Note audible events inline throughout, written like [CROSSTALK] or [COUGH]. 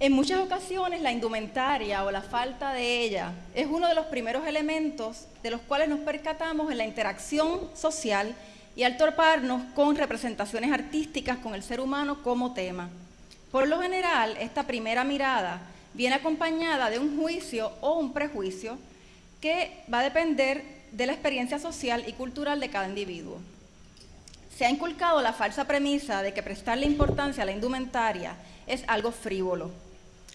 En muchas ocasiones la indumentaria o la falta de ella es uno de los primeros elementos de los cuales nos percatamos en la interacción social y al torparnos con representaciones artísticas con el ser humano como tema. Por lo general, esta primera mirada viene acompañada de un juicio o un prejuicio que va a depender de la experiencia social y cultural de cada individuo. Se ha inculcado la falsa premisa de que prestarle importancia a la indumentaria es algo frívolo.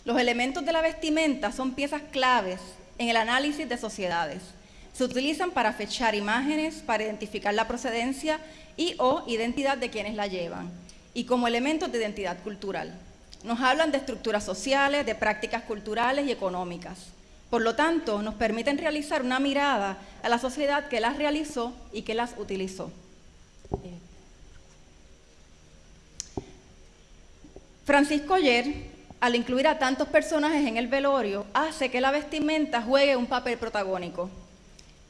Los elementos de la vestimenta son piezas claves en el análisis de sociedades. Se utilizan para fechar imágenes, para identificar la procedencia y o identidad de quienes la llevan, y como elementos de identidad cultural. Nos hablan de estructuras sociales, de prácticas culturales y económicas. Por lo tanto, nos permiten realizar una mirada a la sociedad que las realizó y que las utilizó. Francisco Oyer, al incluir a tantos personajes en el velorio, hace que la vestimenta juegue un papel protagónico.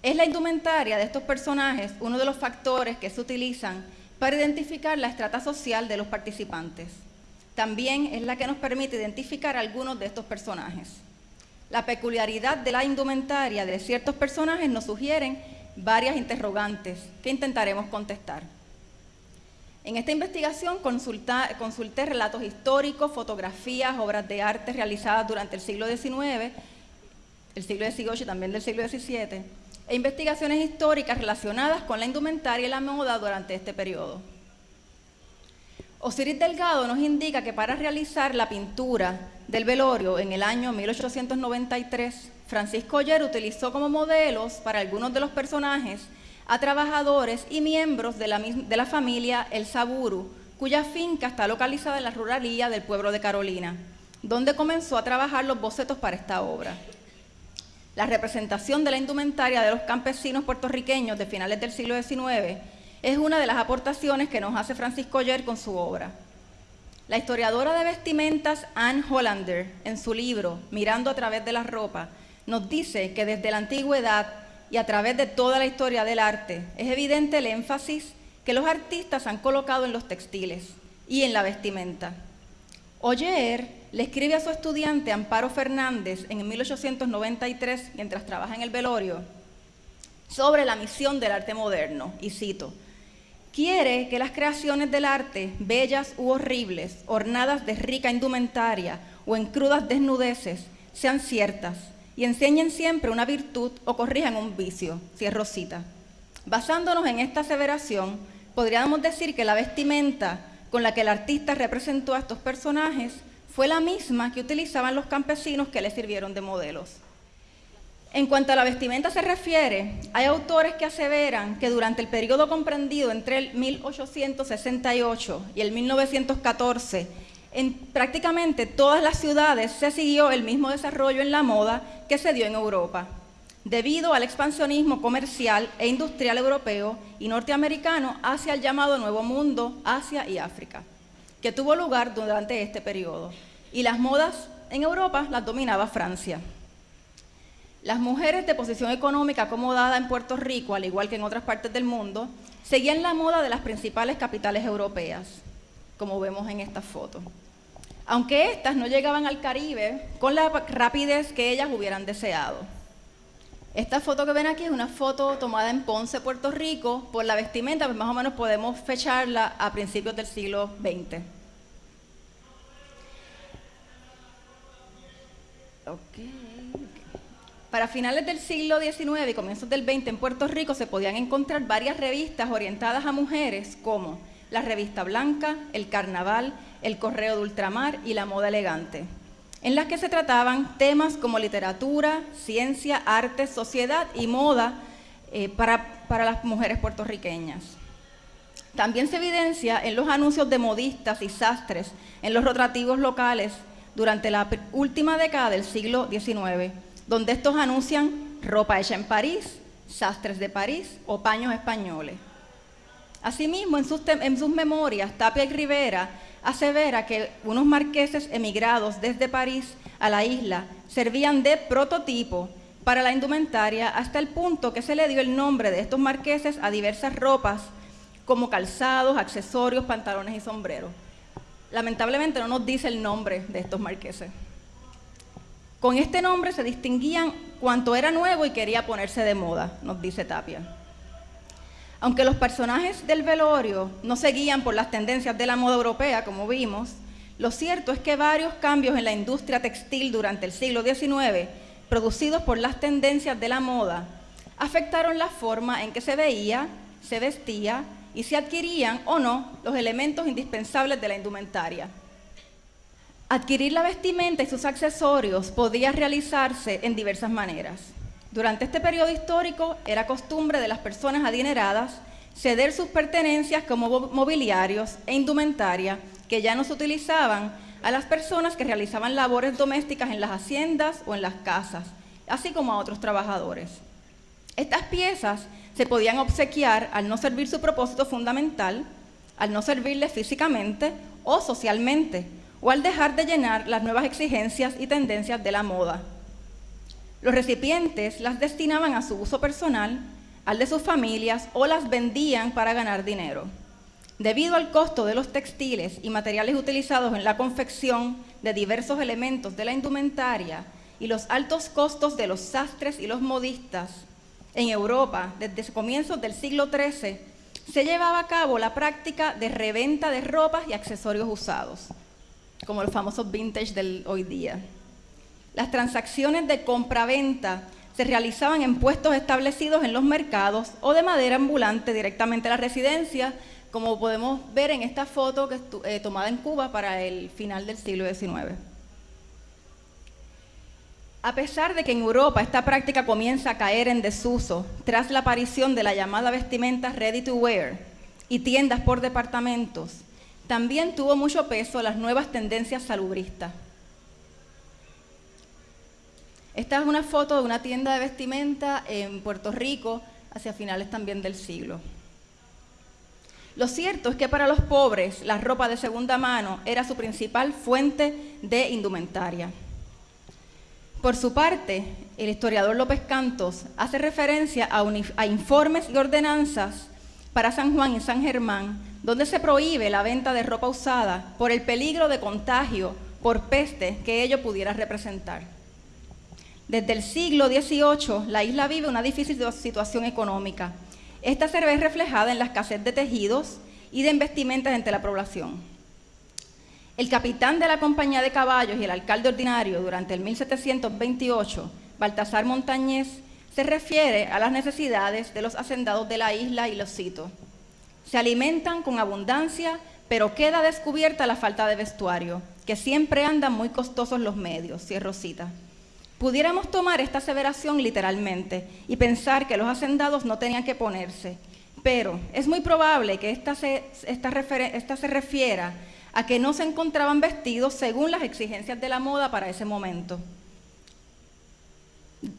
Es la indumentaria de estos personajes uno de los factores que se utilizan para identificar la estrata social de los participantes también es la que nos permite identificar algunos de estos personajes. La peculiaridad de la indumentaria de ciertos personajes nos sugieren varias interrogantes que intentaremos contestar. En esta investigación consulté relatos históricos, fotografías, obras de arte realizadas durante el siglo XIX, el siglo XVIII y también del siglo XVII, e investigaciones históricas relacionadas con la indumentaria y la moda durante este periodo. Osiris Delgado nos indica que para realizar la pintura del velorio en el año 1893, Francisco Oyer utilizó como modelos para algunos de los personajes a trabajadores y miembros de la, de la familia El Saburu, cuya finca está localizada en la ruralía del pueblo de Carolina, donde comenzó a trabajar los bocetos para esta obra. La representación de la indumentaria de los campesinos puertorriqueños de finales del siglo XIX es una de las aportaciones que nos hace Francisco Oyer con su obra. La historiadora de vestimentas Anne Hollander, en su libro Mirando a través de la ropa, nos dice que desde la antigüedad y a través de toda la historia del arte es evidente el énfasis que los artistas han colocado en los textiles y en la vestimenta. Oyer le escribe a su estudiante Amparo Fernández en 1893, mientras trabaja en el velorio, sobre la misión del arte moderno, y cito, quiere que las creaciones del arte, bellas u horribles, ornadas de rica indumentaria o en crudas desnudeces, sean ciertas y enseñen siempre una virtud o corrijan un vicio, cierro cita. Basándonos en esta aseveración, podríamos decir que la vestimenta con la que el artista representó a estos personajes fue la misma que utilizaban los campesinos que le sirvieron de modelos. En cuanto a la vestimenta se refiere, hay autores que aseveran que durante el periodo comprendido entre el 1868 y el 1914, en prácticamente todas las ciudades se siguió el mismo desarrollo en la moda que se dio en Europa, debido al expansionismo comercial e industrial europeo y norteamericano hacia el llamado Nuevo Mundo, Asia y África, que tuvo lugar durante este periodo. Y las modas en Europa las dominaba Francia. Las mujeres de posición económica acomodada en Puerto Rico, al igual que en otras partes del mundo, seguían la moda de las principales capitales europeas, como vemos en esta foto. Aunque éstas no llegaban al Caribe con la rapidez que ellas hubieran deseado. Esta foto que ven aquí es una foto tomada en Ponce, Puerto Rico, por la vestimenta, pues más o menos podemos fecharla a principios del siglo XX. Para finales del siglo XIX y comienzos del XX en Puerto Rico se podían encontrar varias revistas orientadas a mujeres como la Revista Blanca, El Carnaval, El Correo de Ultramar y La Moda Elegante, en las que se trataban temas como literatura, ciencia, arte, sociedad y moda eh, para, para las mujeres puertorriqueñas. También se evidencia en los anuncios de modistas y sastres en los rotativos locales durante la última década del siglo XIX donde estos anuncian ropa hecha en París, sastres de París o paños españoles. Asimismo, en sus, memorias, Tapia y Rivera asevera que unos marqueses emigrados desde París a la isla servían de prototipo para la indumentaria hasta el punto que se le dio el nombre de estos marqueses a diversas ropas como calzados, accesorios, pantalones y sombreros. lamentablemente no nos dice el nombre de estos marqueses. Con este nombre se distinguían cuanto era nuevo y quería ponerse de moda, nos dice Tapia. Aunque los personajes del velorio no seguían por las tendencias de la moda europea, como vimos, lo cierto es que varios cambios en la industria textil durante el siglo XIX, producidos por las tendencias de la moda, afectaron la forma en que se veía, se vestía y se adquirían o no los elementos indispensables de la indumentaria. Adquirir la vestimenta y sus accesorios podía realizarse en diversas maneras. Durante este periodo histórico era costumbre de las personas adineradas ceder sus pertenencias como mobiliarios e indumentaria que ya no se utilizaban a las personas que realizaban labores domésticas en las haciendas o en las casas, así como a otros trabajadores. Estas piezas se podían obsequiar al no servir su propósito fundamental, al no servirle físicamente o socialmente, o al dejar de llenar las nuevas exigencias y tendencias de la moda. Los recipientes las destinaban a su uso personal, al de sus familias o las vendían para ganar dinero. Debido al costo de los textiles y materiales utilizados en la confección de diversos elementos de la indumentaria y los altos costos de los sastres y los modistas en Europa desde comienzos del siglo XIII, se llevaba a cabo la práctica de reventa de ropas y accesorios usados como los famosos vintage del hoy día. Las transacciones de compra-venta se realizaban en puestos establecidos en los mercados o de madera ambulante directamente a la residencia, como podemos ver en esta foto eh, tomada en Cuba para el final del siglo XIX. A pesar de que en Europa esta práctica comienza a caer en desuso tras la aparición de la llamada vestimenta ready to wear y tiendas por departamentos, también tuvo mucho peso las nuevas tendencias salubristas. Esta es una foto de una tienda de vestimenta en Puerto Rico hacia finales también del siglo. Lo cierto es que para los pobres la ropa de segunda mano era su principal fuente de indumentaria. Por su parte, el historiador López Cantos hace referencia a, a informes y ordenanzas para San Juan y San Germán donde se prohíbe la venta de ropa usada por el peligro de contagio por peste que ello pudiera representar. Desde el siglo XVIII, la isla vive una difícil situación económica. Esta se ve reflejada en la escasez de tejidos y de investimentas entre la población. El capitán de la compañía de caballos y el alcalde ordinario durante el 1728, Baltasar Montañés, se refiere a las necesidades de los hacendados de la isla y los cito se alimentan con abundancia, pero queda descubierta la falta de vestuario, que siempre andan muy costosos los medios, cierro cita. Pudiéramos tomar esta aseveración literalmente y pensar que los hacendados no tenían que ponerse, pero es muy probable que esta se, esta se refiera a que no se encontraban vestidos según las exigencias de la moda para ese momento.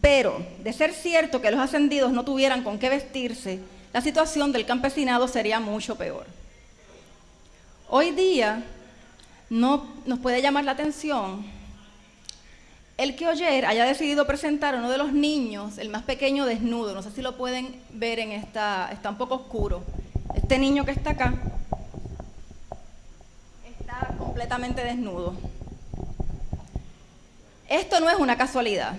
Pero, de ser cierto que los ascendidos no tuvieran con qué vestirse, la situación del campesinado sería mucho peor. Hoy día no nos puede llamar la atención el que ayer haya decidido presentar a uno de los niños, el más pequeño, desnudo. No sé si lo pueden ver en esta, está un poco oscuro. Este niño que está acá está completamente desnudo. Esto no es una casualidad.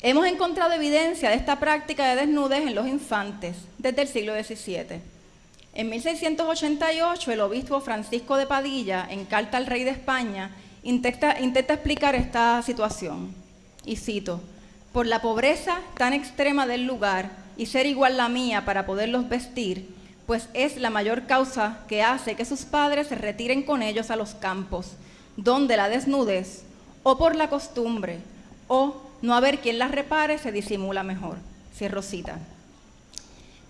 Hemos encontrado evidencia de esta práctica de desnudez en los infantes desde el siglo XVII. En 1688, el obispo Francisco de Padilla, en carta al rey de España, intenta, explicar esta situación. Y cito, por la pobreza tan extrema del lugar y ser igual la mía para poderlos vestir, pues es la mayor causa que hace que sus padres se retiren con ellos a los campos, donde la desnudez, o por la costumbre, o no haber quien las repare se disimula mejor. Cierro cita.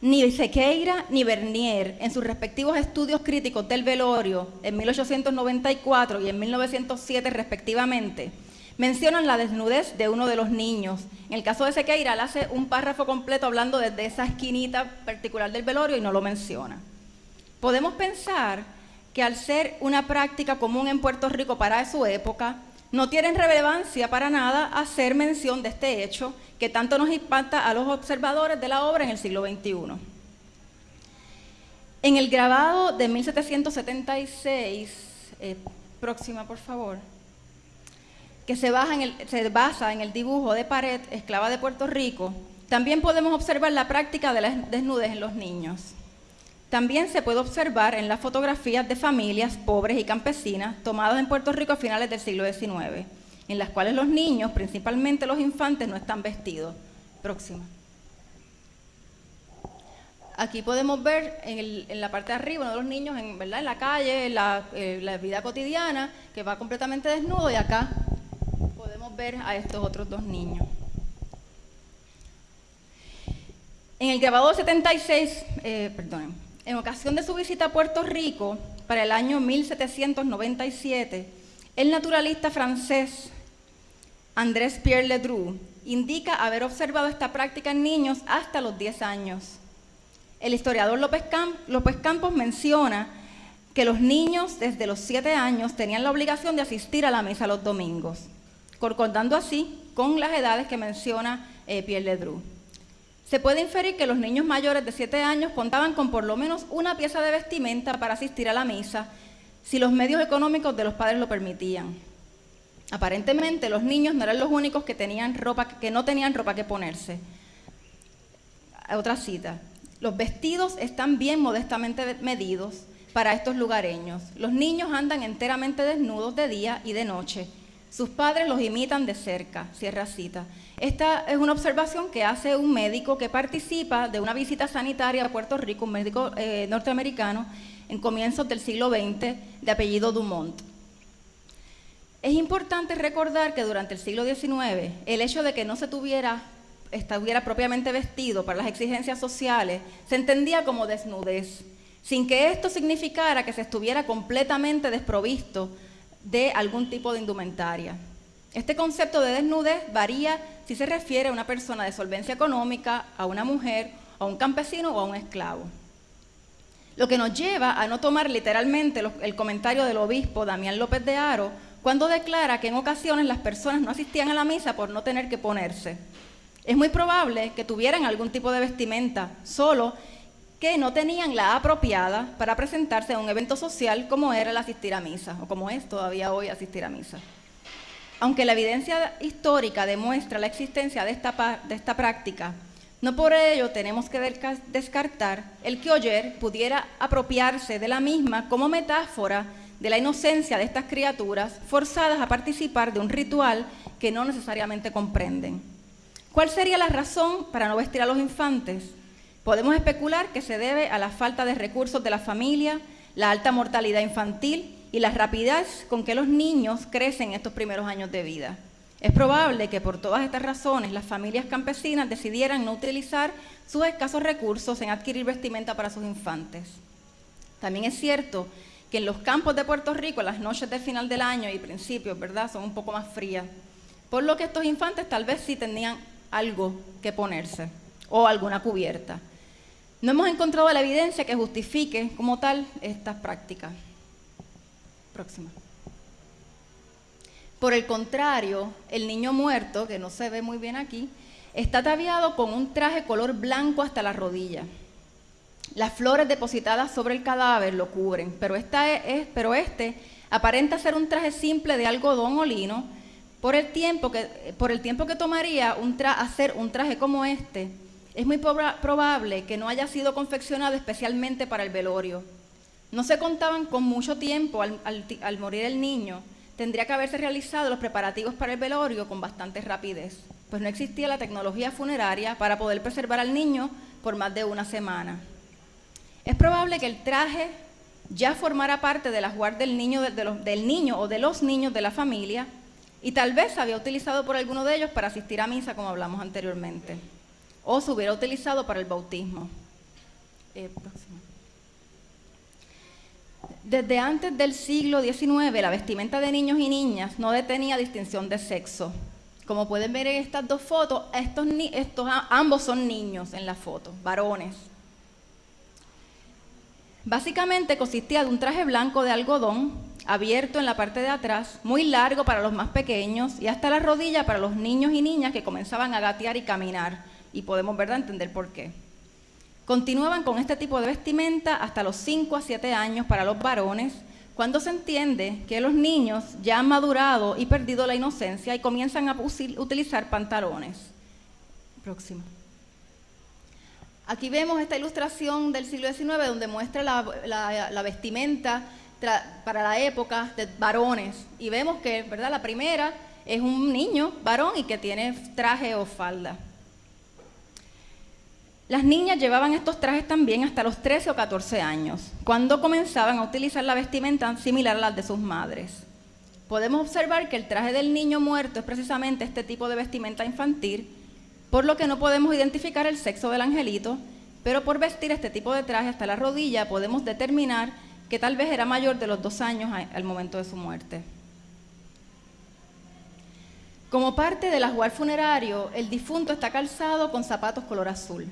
Ni Sequeira ni Bernier, en sus respectivos estudios críticos del velorio en 1894 y en 1907 respectivamente, mencionan la desnudez de uno de los niños. En el caso de Sequeira, él hace un párrafo completo hablando desde esa esquinita particular del velorio y no lo menciona. Podemos pensar que al ser una práctica común en Puerto Rico para su época, no tienen relevancia para nada hacer mención de este hecho que tanto nos impacta a los observadores de la obra en el siglo XXI. En el grabado de 1776, eh, próxima por favor, que se, basa en el dibujo de pared esclava de Puerto Rico, también podemos observar la práctica de la desnudez en los niños. También se puede observar en las fotografías de familias pobres y campesinas tomadas en Puerto Rico a finales del siglo XIX, en las cuales los niños, principalmente los infantes, no están vestidos. Próxima. Aquí podemos ver en, la parte de arriba uno de los niños en, ¿verdad? en la calle, en la, la vida cotidiana, que va completamente desnudo y acá a estos otros dos niños. En el grabado 76, eh, en ocasión de su visita a Puerto Rico para el año 1797, el naturalista francés Andrés Pierre Ledru indica haber observado esta práctica en niños hasta los 10 años. El historiador López, López Campos menciona que los niños desde los 7 años tenían la obligación de asistir a la misa los domingos, concordando así con las edades que menciona eh, Pierre Ledru. Se puede inferir que los niños mayores de 7 años contaban con por lo menos una pieza de vestimenta para asistir a la misa, si los medios económicos de los padres lo permitían. Aparentemente los niños no eran los únicos que, tenían ropa, que no tenían ropa que ponerse. Otra cita. Los vestidos están bien modestamente medidos para estos lugareños. Los niños andan enteramente desnudos de día y de noche. Sus padres los imitan de cerca. Cierra cita. Esta es una observación que hace un médico que participa de una visita sanitaria a Puerto Rico, un médico eh, norteamericano, en comienzos del siglo XX, de apellido Dumont. Es importante recordar que durante el siglo XIX, el hecho de que no se tuviera, estuviera propiamente vestido para las exigencias sociales, se entendía como desnudez, sin que esto significara que se estuviera completamente desprovisto de algún tipo de indumentaria. Este concepto de desnudez varía si se refiere a una persona de solvencia económica, a una mujer, a un campesino o a un esclavo. Lo que nos lleva a no tomar literalmente el comentario del obispo Damián López de Aro cuando declara que en ocasiones las personas no asistían a la misa por no tener que ponerse. Es muy probable que tuvieran algún tipo de vestimenta, solo que no tenían la apropiada para presentarse a un evento social como era el asistir a misa, o como es todavía hoy asistir a misa. Aunque la evidencia histórica demuestra la existencia de esta, de esta práctica, no por ello tenemos que descartar el que Oyer pudiera apropiarse de la misma como metáfora de la inocencia de estas criaturas forzadas a participar de un ritual que no necesariamente comprenden. ¿Cuál sería la razón para no vestir a los infantes? Podemos especular que se debe a la falta de recursos de la familia, la alta mortalidad infantil y la rapidez con que los niños crecen en estos primeros años de vida. Es probable que por todas estas razones las familias campesinas decidieran no utilizar sus escasos recursos en adquirir vestimenta para sus infantes. También es cierto que en los campos de Puerto Rico las noches de final del año y principios, ¿verdad?, son un poco más frías, por lo que estos infantes tal vez sí tenían algo que ponerse o alguna cubierta. No hemos encontrado la evidencia que justifique como tal estas prácticas. Próxima. Por el contrario, el niño muerto, que no se ve muy bien aquí, está ataviado con un traje color blanco hasta la rodilla. Las flores depositadas sobre el cadáver lo cubren, pero, pero este aparenta ser un traje simple de algodón o lino. Por el tiempo que, por el tiempo que tomaría hacer un traje como este, es muy probable que no haya sido confeccionado especialmente para el velorio. No se contaban con mucho tiempo al, morir el niño, tendría que haberse realizado los preparativos para el velorio con bastante rapidez, pues no existía la tecnología funeraria para poder preservar al niño por más de una semana. Es probable que el traje ya formara parte de la guardia del del niño o de los niños de la familia y tal vez se había utilizado por alguno de ellos para asistir a misa, como hablamos anteriormente, o se hubiera utilizado para el bautismo. Eh, Desde antes del siglo XIX, la vestimenta de niños y niñas no detenía distinción de sexo. Como pueden ver en estas dos fotos, estos, ambos son niños en la foto, varones. Básicamente consistía de un traje blanco de algodón abierto en la parte de atrás, muy largo para los más pequeños y hasta la rodilla para los niños y niñas que comenzaban a gatear y caminar. Y podemos ¿verdad? entender por qué. Continuaban con este tipo de vestimenta hasta los 5 a 7 años para los varones, cuando se entiende que los niños ya han madurado y perdido la inocencia y comienzan a utilizar pantalones. Próximo. Aquí vemos esta ilustración del siglo XIX donde muestra la, vestimenta para la época de varones. Y vemos que, ¿verdad? La primera es un niño varón y que tiene traje o falda. Las niñas llevaban estos trajes también hasta los 13 o 14 años, cuando comenzaban a utilizar la vestimenta similar a las de sus madres. Podemos observar que el traje del niño muerto es precisamente este tipo de vestimenta infantil por lo que no podemos identificar el sexo del angelito, pero por vestir este tipo de traje hasta la rodilla podemos determinar que tal vez era mayor de los dos años al momento de su muerte. Como parte del ajuar funerario, el difunto está calzado con zapatos color azul.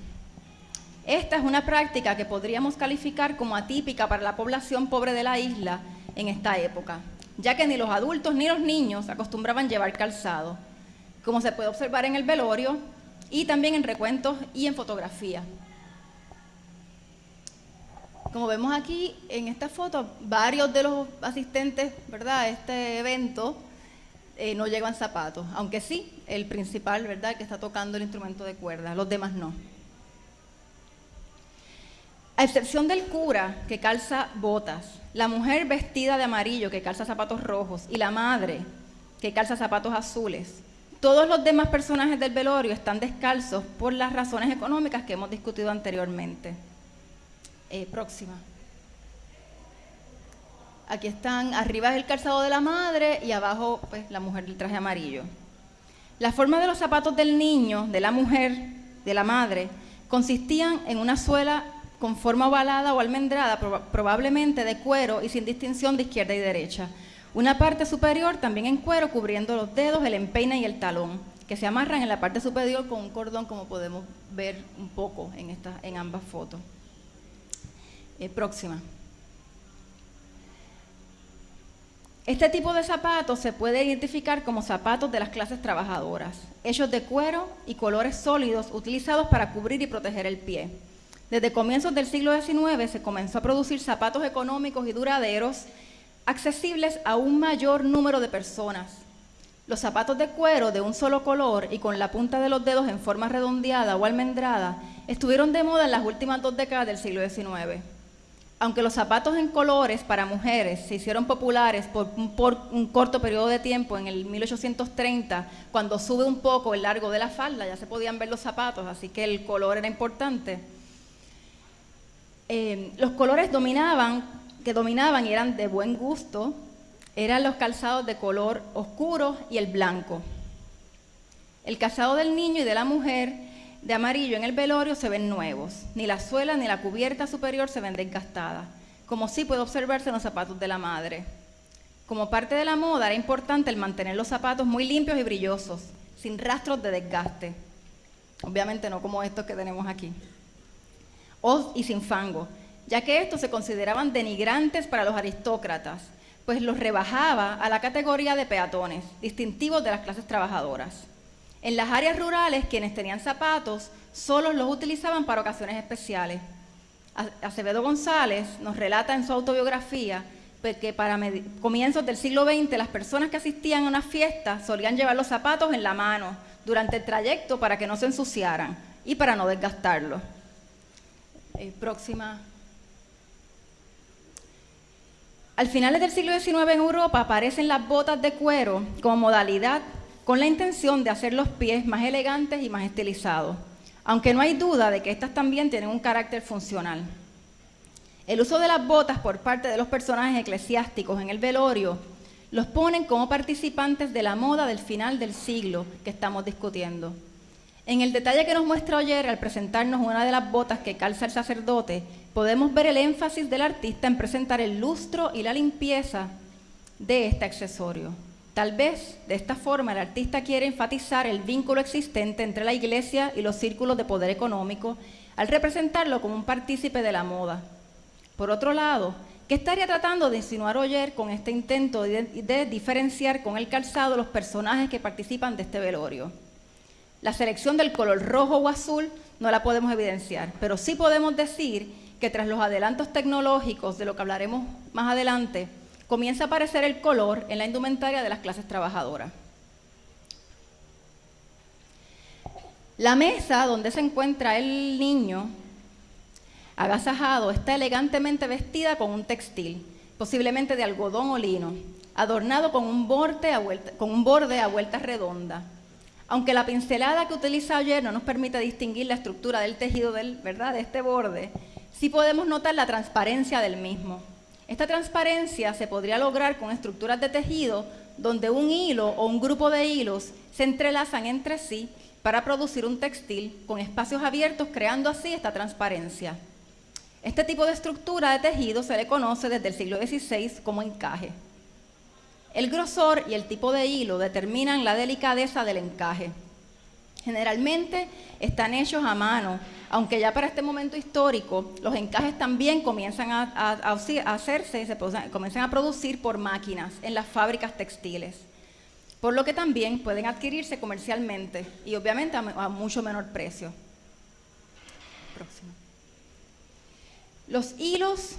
Esta es una práctica que podríamos calificar como atípica para la población pobre de la isla en esta época, ya que ni los adultos ni los niños acostumbraban llevar calzado. Como se puede observar en el velorio, y también en recuentos y en fotografía. Como vemos aquí en esta foto, varios de los asistentes ¿verdad? a este evento eh, no llevan zapatos, aunque sí, el principal ¿verdad? que está tocando el instrumento de cuerda, los demás no. A excepción del cura que calza botas, la mujer vestida de amarillo que calza zapatos rojos y la madre que calza zapatos azules, todos los demás personajes del velorio están descalzos por las razones económicas que hemos discutido anteriormente. Eh, próxima. Aquí están, arriba es el calzado de la madre y abajo pues, la mujer del traje amarillo. La forma de los zapatos del niño, de la mujer, de la madre, consistían en una suela con forma ovalada o almendrada, probablemente de cuero y sin distinción de izquierda y derecha. Una parte superior también en cuero cubriendo los dedos, el empeine y el talón, que se amarran en la parte superior con un cordón como podemos ver un poco en, en ambas fotos. Eh, próxima. Este tipo de zapatos se puede identificar como zapatos de las clases trabajadoras, hechos de cuero y colores sólidos utilizados para cubrir y proteger el pie. Desde comienzos del siglo XIX se comenzó a producir zapatos económicos y duraderos accesibles a un mayor número de personas. Los zapatos de cuero de un solo color y con la punta de los dedos en forma redondeada o almendrada estuvieron de moda en las últimas dos décadas del siglo XIX. Aunque los zapatos en colores para mujeres se hicieron populares por un, corto periodo de tiempo, en el 1830, cuando sube un poco el largo de la falda, ya se podían ver los zapatos, así que el color era importante. Eh, los colores dominaban que dominaban y eran de buen gusto eran los calzados de color oscuro y el blanco. El calzado del niño y de la mujer de amarillo en el velorio se ven nuevos. Ni la suela ni la cubierta superior se ven desgastadas, como sí puede observarse en los zapatos de la madre. Como parte de la moda era importante el mantener los zapatos muy limpios y brillosos, sin rastros de desgaste. Obviamente no como estos que tenemos aquí. O, y sin fango, ya que estos se consideraban denigrantes para los aristócratas, pues los rebajaba a la categoría de peatones, distintivos de las clases trabajadoras. En las áreas rurales, quienes tenían zapatos solo los utilizaban para ocasiones especiales. Acevedo González nos relata en su autobiografía pues, que para comienzos del siglo XX las personas que asistían a una fiesta solían llevar los zapatos en la mano durante el trayecto para que no se ensuciaran y para no desgastarlos. Eh. Al finales del siglo XIX en Europa aparecen las botas de cuero como modalidad con la intención de hacer los pies más elegantes y más estilizados, aunque no hay duda de que estas también tienen un carácter funcional. El uso de las botas por parte de los personajes eclesiásticos en el velorio los ponen como participantes de la moda del final del siglo que estamos discutiendo. En el detalle que nos muestra Oyer al presentarnos una de las botas que calza el sacerdote, podemos ver el énfasis del artista en presentar el lustro y la limpieza de este accesorio. Tal vez de esta forma el artista quiere enfatizar el vínculo existente entre la iglesia y los círculos de poder económico al representarlo como un partícipe de la moda. Por otro lado, ¿qué estaría tratando de insinuar Oyer con este intento de, de diferenciar con el calzado los personajes que participan de este velorio? La selección del color rojo o azul no la podemos evidenciar, pero sí podemos decir que tras los adelantos tecnológicos, de lo que hablaremos más adelante, comienza a aparecer el color en la indumentaria de las clases trabajadoras. La mesa donde se encuentra el niño agasajado está elegantemente vestida con un textil, posiblemente de algodón o lino, adornado con un borde a vuelta, con un borde a vuelta redonda. Aunque la pincelada que utiliza ayer no nos permite distinguir la estructura del tejido del, ¿verdad? de este borde, sí podemos notar la transparencia del mismo. Esta transparencia se podría lograr con estructuras de tejido donde un hilo o un grupo de hilos se entrelazan entre sí para producir un textil con espacios abiertos, creando así esta transparencia. Este tipo de estructura de tejido se le conoce desde el siglo XVI como encaje. El grosor y el tipo de hilo determinan la delicadeza del encaje. Generalmente están hechos a mano, aunque ya para este momento histórico los encajes también comienzan a, hacerse, se comienzan a producir por máquinas en las fábricas textiles, por lo que también pueden adquirirse comercialmente y obviamente a, a mucho menor precio. Los hilos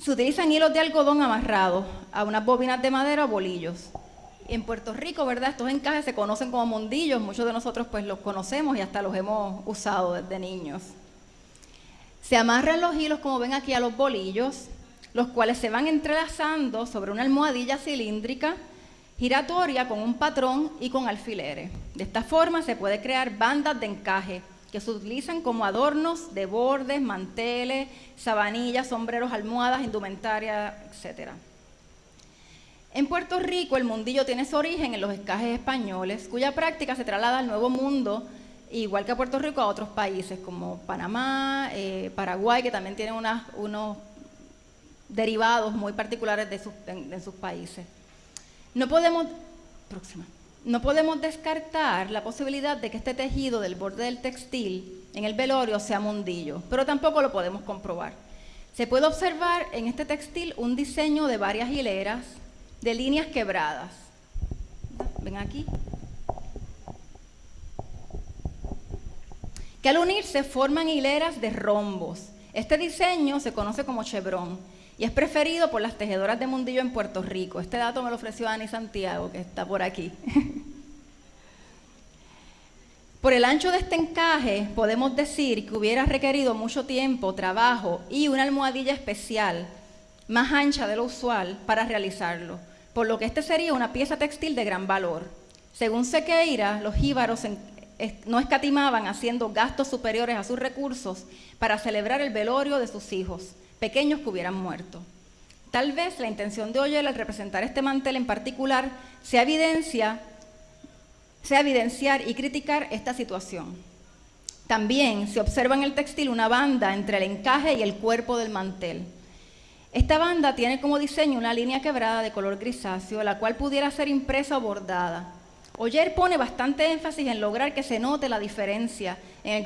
se utilizan hilos de algodón amarrados a unas bobinas de madera o bolillos. En Puerto Rico, ¿verdad? Estos encajes se conocen como mondillos, muchos de nosotros pues los conocemos y hasta los hemos usado desde niños. Se amarran los hilos, como ven aquí, a los bolillos, los cuales se van entrelazando sobre una almohadilla cilíndrica giratoria con un patrón y con alfileres. De esta forma se puede crear bandas de encaje que se utilizan como adornos de bordes, manteles, sabanillas, sombreros, almohadas, indumentaria, etc. En Puerto Rico el mundillo tiene su origen en los escajes españoles, cuya práctica se traslada al Nuevo Mundo, igual que a Puerto Rico, a otros países como Panamá, eh, Paraguay, que también tienen unos derivados muy particulares de sus, en sus países. No podemos... Próxima. No podemos descartar la posibilidad de que este tejido del borde del textil en el velorio sea mundillo, pero tampoco lo podemos comprobar. Se puede observar en este textil un diseño de varias hileras de líneas quebradas. Ven aquí. Que al unirse forman hileras de rombos. Este diseño se conoce como chevron y es preferido por las tejedoras de mundillo en Puerto Rico. Este dato me lo ofreció Ani Santiago, que está por aquí. [LAUGHS] por el ancho de este encaje, podemos decir que hubiera requerido mucho tiempo, trabajo y una almohadilla especial, más ancha de lo usual, para realizarlo, por lo que este sería una pieza textil de gran valor. Según Sequeira, los jíbaros no escatimaban haciendo gastos superiores a sus recursos para celebrar el velorio de sus hijos pequeños que hubieran muerto. Tal vez la intención de Oyel al representar este mantel en particular sea, evidencia, sea evidenciar y criticar esta situación. También se observa en el textil una banda entre el encaje y el cuerpo del mantel. Esta banda tiene como diseño una línea quebrada de color grisáceo, la cual pudiera ser impresa o bordada. Oyer pone bastante énfasis en lograr que se note la diferencia en el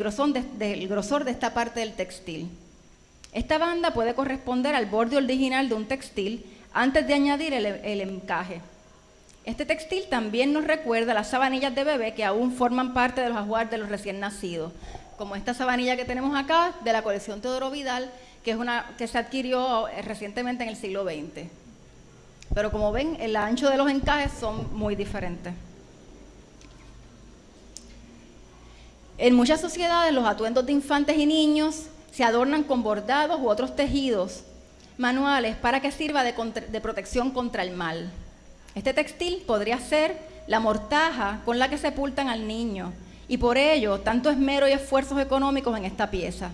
grosor de esta parte del textil. Esta banda puede corresponder al borde original de un textil antes de añadir el, encaje. Este textil también nos recuerda las sabanillas de bebé que aún forman parte de los ajuares de los recién nacidos, como esta sabanilla que tenemos acá de la colección Teodoro Vidal, que, es una, que se adquirió eh, recientemente en el siglo XX. Pero como ven, el ancho de los encajes son muy diferentes. En muchas sociedades los atuendos de infantes y niños se adornan con bordados u otros tejidos manuales para que sirva de, protección contra el mal. Este textil podría ser la mortaja con la que sepultan al niño y por ello tanto esmero y esfuerzos económicos en esta pieza,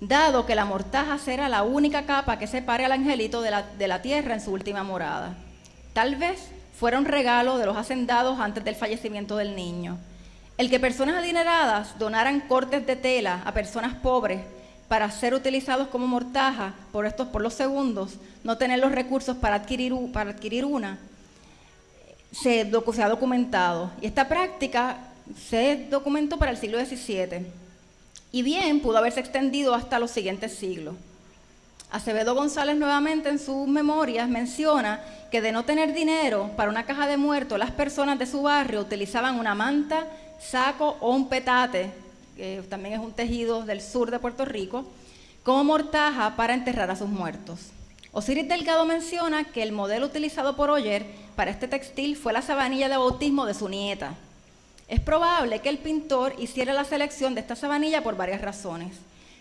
dado que la mortaja será la única capa que separe al angelito de la, de la tierra en su última morada. Tal vez fuera un regalo de los hacendados antes del fallecimiento del niño. El que personas adineradas donaran cortes de tela a personas pobres para ser utilizados como mortaja por estos por los segundos, no tener los recursos para adquirir, para adquirir una, se, ha documentado. Y esta práctica se documentó para el siglo XVII. Y bien pudo haberse extendido hasta los siguientes siglos. Acevedo González nuevamente en sus memorias menciona que de no tener dinero para una caja de muertos, las personas de su barrio utilizaban una manta saco o un petate, que también es un tejido del sur de Puerto Rico, como mortaja para enterrar a sus muertos. Osiris Delgado menciona que el modelo utilizado por Oyer para este textil fue la sabanilla de bautismo de su nieta. Es probable que el pintor hiciera la selección de esta sabanilla por varias razones.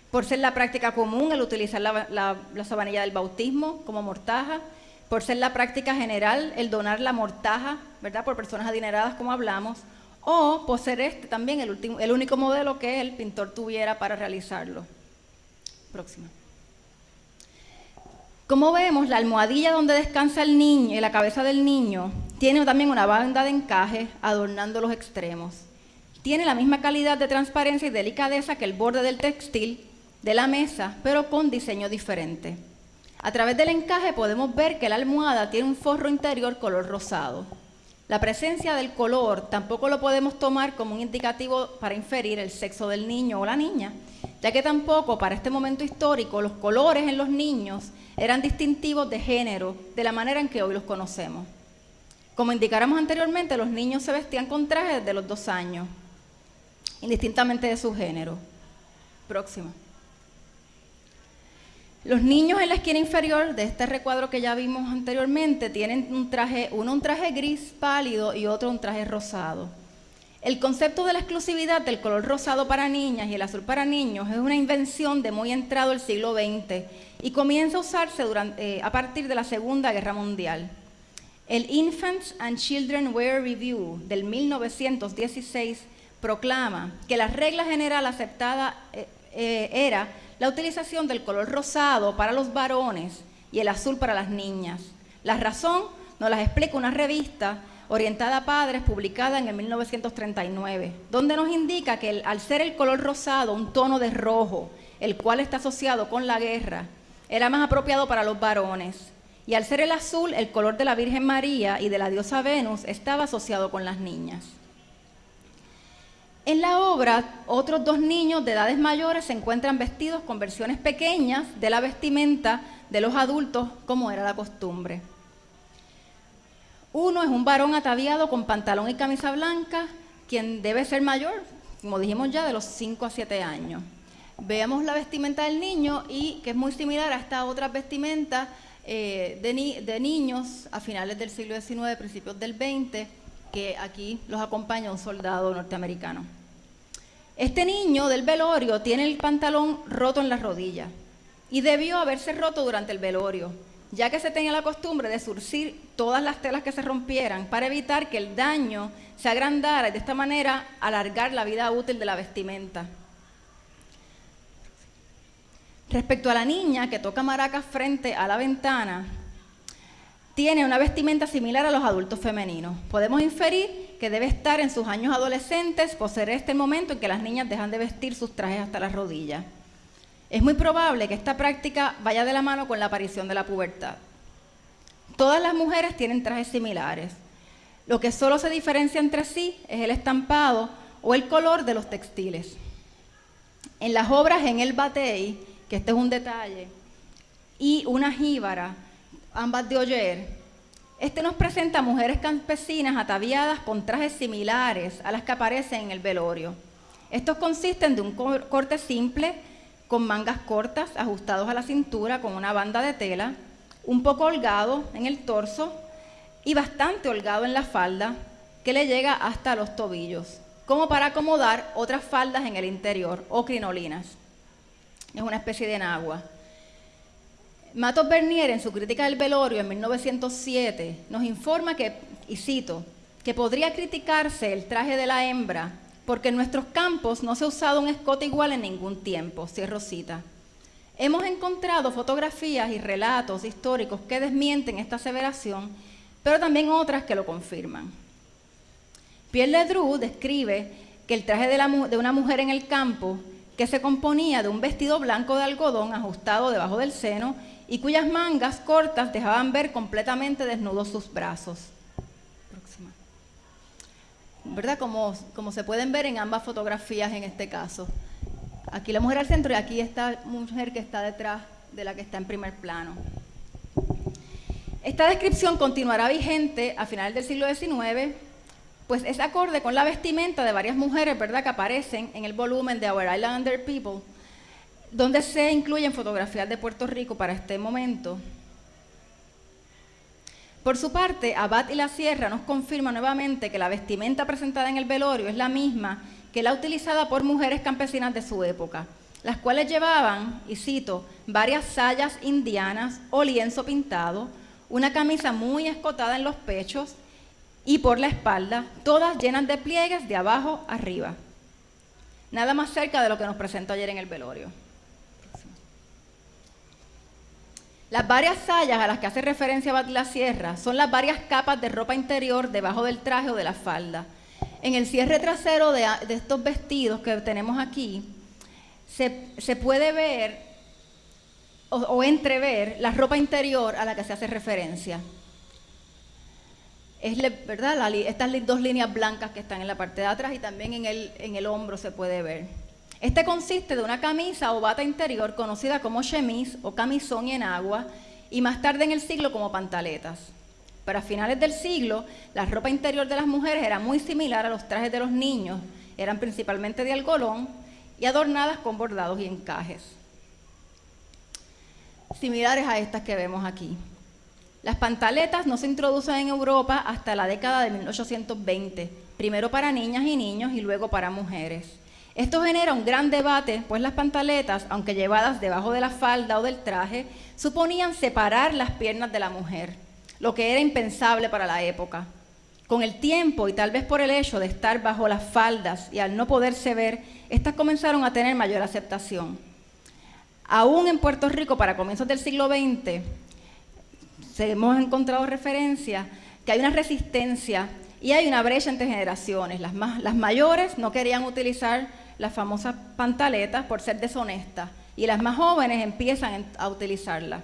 Por ser la práctica común el utilizar la, la sabanilla del bautismo como mortaja, por ser la práctica general el donar la mortaja, ¿verdad? Por personas adineradas como hablamos, o por ser este también el, último, el único modelo que el pintor tuviera para realizarlo. Próxima. Como vemos, la almohadilla donde descansa el niño, la cabeza del niño, tiene también una banda de encaje adornando los extremos. Tiene la misma calidad de transparencia y delicadeza que el borde del textil de la mesa, pero con diseño diferente. A través del encaje podemos ver que la almohada tiene un forro interior color rosado. La presencia del color tampoco lo podemos tomar como un indicativo para inferir el sexo del niño o la niña, ya que tampoco para este momento histórico los colores en los niños eran distintivos de género de la manera en que hoy los conocemos. Como indicáramos anteriormente, los niños se vestían con trajes desde los dos años, indistintamente de su género. Próxima. Los niños en la esquina inferior de este recuadro que ya vimos anteriormente tienen un traje, uno un traje gris pálido y otro un traje rosado. El concepto de la exclusividad del color rosado para niñas y el azul para niños es una invención de muy entrado el siglo XX y comienza a usarse eh, a partir de la Segunda Guerra Mundial. El Infants and Children Wear Review del 1916 proclama que la regla general aceptada eh, eh, era la utilización del color rosado para los varones y el azul para las niñas. La razón nos la explica una revista orientada a padres publicada en el 1939, donde nos indica que al ser el color rosado un tono de rojo, el cual está asociado con la guerra, era más apropiado para los varones. Y al ser el azul, el color de la Virgen María y de la diosa Venus estaba asociado con las niñas. En la obra, otros dos niños de edades mayores se encuentran vestidos con versiones pequeñas de la vestimenta de los adultos, como era la costumbre. Uno es un varón ataviado con pantalón y camisa blanca, quien debe ser mayor, como dijimos ya, de los 5 a 7 años. Veamos la vestimenta del niño y que es muy similar a estas otras vestimentas eh, de niños a finales del siglo XIX, principios del XX, que aquí los acompaña un soldado norteamericano. Este niño del velorio tiene el pantalón roto en las rodillas y debió haberse roto durante el velorio, ya que se tenía la costumbre de surcir todas las telas que se rompieran para evitar que el daño se agrandara y de esta manera alargar la vida útil de la vestimenta. Respecto a la niña que toca maracas frente a la ventana, tiene una vestimenta similar a los adultos femeninos. Podemos inferir que debe estar en sus años adolescentes, por ser este momento en que las niñas dejan de vestir sus trajes hasta las rodillas. Es muy probable que esta práctica vaya de la mano con la aparición de la pubertad. Todas las mujeres tienen trajes similares. Lo que solo se diferencia entre sí es el estampado o el color de los textiles. En las obras en el batey, que este es un detalle, y una jíbara, ambas de Oyer, este nos presenta mujeres campesinas ataviadas con trajes similares a las que aparecen en el velorio. Estos consisten de un corte simple con mangas cortas ajustados a la cintura con una banda de tela, un poco holgado en el torso y bastante holgado en la falda que le llega hasta los tobillos, como para acomodar otras faldas en el interior o crinolinas. Es una especie de enagua. Matos Bernier, en su crítica del velorio en 1907, nos informa que, y cito, que podría criticarse el traje de la hembra porque en nuestros campos no se ha usado un escote igual en ningún tiempo, cierro cita. Hemos encontrado fotografías y relatos históricos que desmienten esta aseveración, pero también otras que lo confirman. Pierre Ledru describe que el traje de, de una mujer en el campo, que se componía de un vestido blanco de algodón ajustado debajo del seno y cuyas mangas cortas dejaban ver completamente desnudos sus brazos. ¿Verdad? Como, como se pueden ver en ambas fotografías en este caso. Aquí la mujer al centro y aquí esta mujer que está detrás de la que está en primer plano. Esta descripción continuará vigente a finales del siglo XIX, pues es acorde con la vestimenta de varias mujeres, ¿verdad?, que aparecen en el volumen de Our Islander People, donde se incluyen fotografías de Puerto Rico para este momento. Por su parte, Abad y la Sierra nos confirma nuevamente que la vestimenta presentada en el velorio es la misma que la utilizada por mujeres campesinas de su época, las cuales llevaban, y cito, varias sayas indianas o lienzo pintado, una camisa muy escotada en los pechos y por la espalda, todas llenas de pliegues de abajo arriba. Nada más cerca de lo que nos presentó ayer en el velorio. Las varias sayas a las que hace referencia Bat la Sierra son las varias capas de ropa interior debajo del traje o de la falda. En el cierre trasero de, estos vestidos que tenemos aquí, se, puede ver o, entrever la ropa interior a la que se hace referencia. Es ¿verdad? estas dos líneas blancas que están en la parte de atrás y también en el, en el hombro se puede ver. Este consiste de una camisa o bata interior conocida como chemise o camisón en agua y más tarde en el siglo como pantaletas. Para finales del siglo, la ropa interior de las mujeres era muy similar a los trajes de los niños, eran principalmente de algodón y adornadas con bordados y encajes, similares a estas que vemos aquí. Las pantaletas no se introducen en Europa hasta la década de 1820, primero para niñas y niños y luego para mujeres. Esto genera un gran debate, pues las pantaletas, aunque llevadas debajo de la falda o del traje, suponían separar las piernas de la mujer, lo que era impensable para la época. Con el tiempo y tal vez por el hecho de estar bajo las faldas y al no poderse ver, estas comenzaron a tener mayor aceptación. Aún en Puerto Rico, para comienzos del siglo XX, hemos encontrado referencia que hay una resistencia y hay una brecha entre generaciones. Las, las mayores no querían utilizar las famosas pantaletas por ser deshonestas y las más jóvenes empiezan a utilizarlas.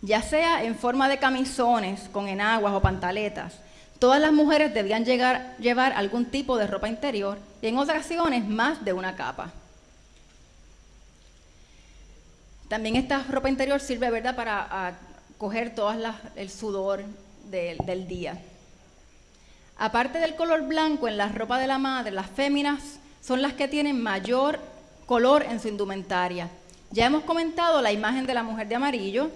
Ya sea en forma de camisones con enaguas o pantaletas, todas las mujeres debían llevar algún tipo de ropa interior y en ocasiones más de una capa. También esta ropa interior sirve ¿verdad? para coger todo el sudor del día. Aparte del color blanco en la ropa de la madre, las féminas son las que tienen mayor color en su indumentaria. Ya hemos comentado la imagen de la mujer de amarillo.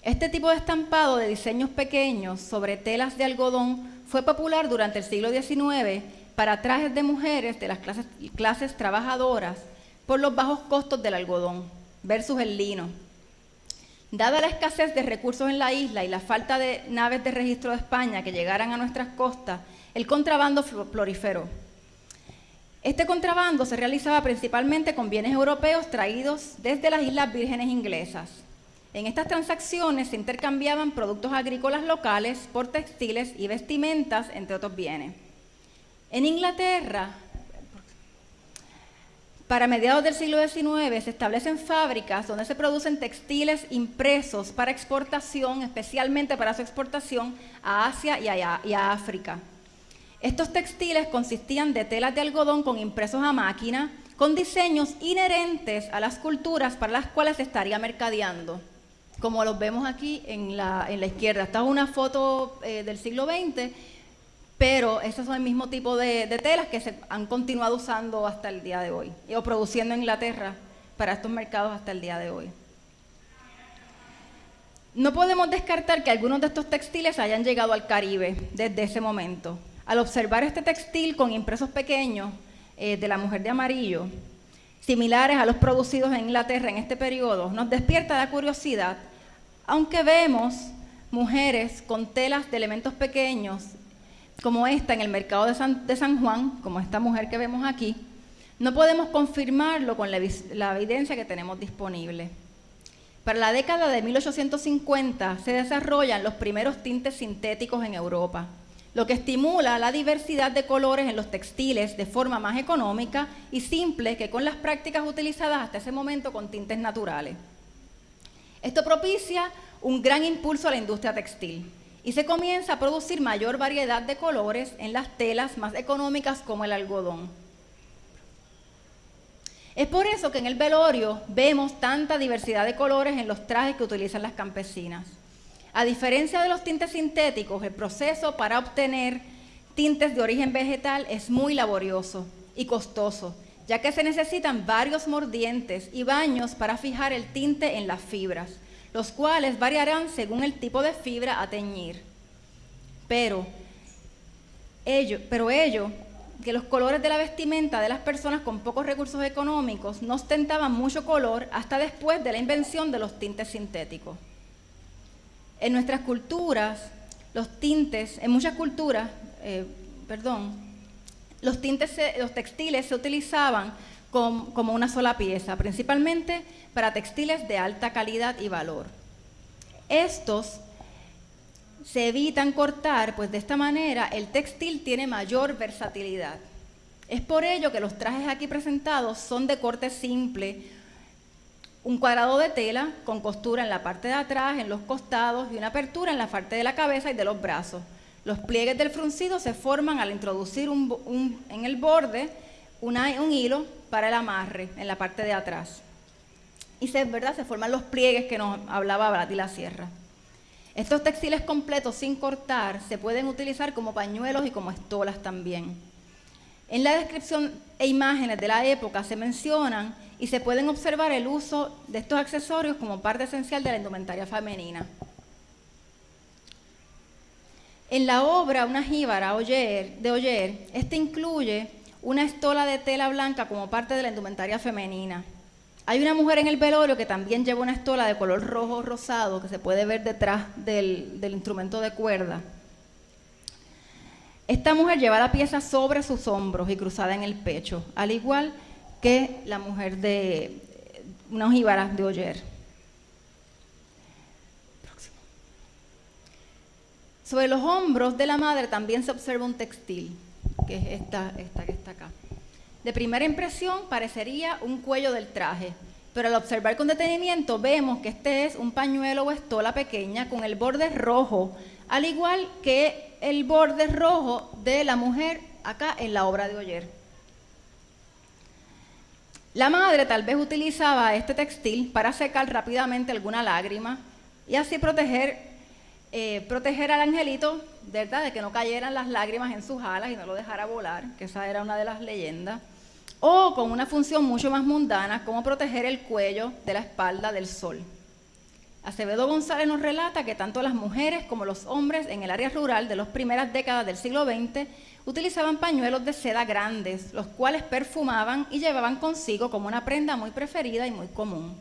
Este tipo de estampado de diseños pequeños sobre telas de algodón fue popular durante el siglo XIX para trajes de mujeres de las clases, trabajadoras por los bajos costos del algodón versus el lino. Dada la escasez de recursos en la isla y la falta de naves de registro de España que llegaran a nuestras costas, el contrabando proliferó. Este contrabando se realizaba principalmente con bienes europeos traídos desde las Islas Vírgenes Inglesas. En estas transacciones se intercambiaban productos agrícolas locales por textiles y vestimentas, entre otros bienes. En Inglaterra, para mediados del siglo XIX se establecen fábricas donde se producen textiles impresos para exportación, especialmente para su exportación a Asia y a, África. Estos textiles consistían de telas de algodón con impresos a máquina, con diseños inherentes a las culturas para las cuales se estaría mercadeando, como los vemos aquí en la, izquierda. Esta es una foto eh, del siglo XX, pero esos son el mismo tipo de, de, telas que se han continuado usando hasta el día de hoy, o produciendo en Inglaterra para estos mercados hasta el día de hoy. No podemos descartar que algunos de estos textiles hayan llegado al Caribe desde ese momento. Al observar este textil con impresos pequeños eh, de la mujer de amarillo, similares a los producidos en Inglaterra en este periodo, nos despierta la curiosidad, aunque vemos mujeres con telas de elementos pequeños, como esta en el mercado de San, Juan, como esta mujer que vemos aquí, no podemos confirmarlo con la evidencia que tenemos disponible. Para la década de 1850 se desarrollan los primeros tintes sintéticos en Europa lo que estimula la diversidad de colores en los textiles de forma más económica y simple que con las prácticas utilizadas hasta ese momento con tintes naturales. Esto propicia un gran impulso a la industria textil y se comienza a producir mayor variedad de colores en las telas más económicas como el algodón. Es por eso que en el velorio vemos tanta diversidad de colores en los trajes que utilizan las campesinas. A diferencia de los tintes sintéticos, el proceso para obtener tintes de origen vegetal es muy laborioso y costoso, ya que se necesitan varios mordientes y baños para fijar el tinte en las fibras, los cuales variarán según el tipo de fibra a teñir. Pero ello, pero ello, que los colores de la vestimenta de las personas con pocos recursos económicos no ostentaban mucho color hasta después de la invención de los tintes sintéticos. En nuestras culturas, los tintes, en muchas culturas, eh, perdón, los tintes, los textiles se utilizaban como una sola pieza, principalmente para textiles de alta calidad y valor. Estos se evitan cortar, pues de esta manera el textil tiene mayor versatilidad. Es por ello que los trajes aquí presentados son de corte simple, un cuadrado de tela con costura en la parte de atrás, en los costados y una apertura en la parte de la cabeza y de los brazos. Los pliegues del fruncido se forman al introducir en el borde un hilo para el amarre en la parte de atrás. Y se, ¿verdad? se forman los pliegues que nos hablaba Brati la Sierra. Estos textiles completos sin cortar se pueden utilizar como pañuelos y como estolas también. En la descripción e imágenes de la época se mencionan y se pueden observar el uso de estos accesorios como parte esencial de la indumentaria femenina. En la obra Una jíbara de Oyer, este incluye una estola de tela blanca como parte de la indumentaria femenina. Hay una mujer en el velorio que también lleva una estola de color rojo rosado que se puede ver detrás del, instrumento de cuerda. Esta mujer lleva la pieza sobre sus hombros y cruzada en el pecho, al igual que la mujer de una ojíbara de Oyer. Sobre los hombros de la madre también se observa un textil, que es esta, esta que está acá. De primera impresión parecería un cuello del traje, pero al observar con detenimiento vemos que este es un pañuelo o estola pequeña con el borde rojo, al igual que el borde rojo de la mujer acá en la obra de Oyer. La madre tal vez utilizaba este textil para secar rápidamente alguna lágrima y así proteger, eh, proteger al angelito ¿verdad? de que no cayeran las lágrimas en sus alas y no lo dejara volar, que esa era una de las leyendas o con una función mucho más mundana como proteger el cuello de la espalda del sol. Acevedo González nos relata que tanto las mujeres como los hombres en el área rural de las primeras décadas del siglo XX utilizaban pañuelos de seda grandes, los cuales perfumaban y llevaban consigo como una prenda muy preferida y muy común.